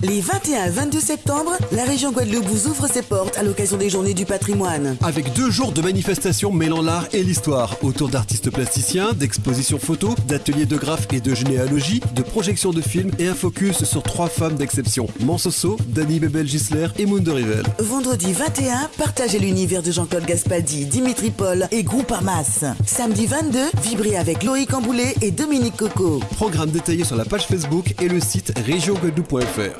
Les 21 et 22 septembre, la région Guadeloupe vous ouvre ses portes à l'occasion des Journées du patrimoine. Avec deux jours de manifestations mêlant l'art et l'histoire, autour d'artistes plasticiens, d'expositions photos, d'ateliers de graphes et de généalogie, de projections de films et un focus sur trois femmes d'exception, Mansoso, Dani Bebel-Gisler et Mundo Rivel. Vendredi 21, partagez l'univers de Jean-Claude Gaspaldi, Dimitri Paul et Groupamas. Samedi 22, vibrez avec Loïc Amboulet et Dominique Coco. Programme détaillé sur la page Facebook et le site régionguadeloupe.fr.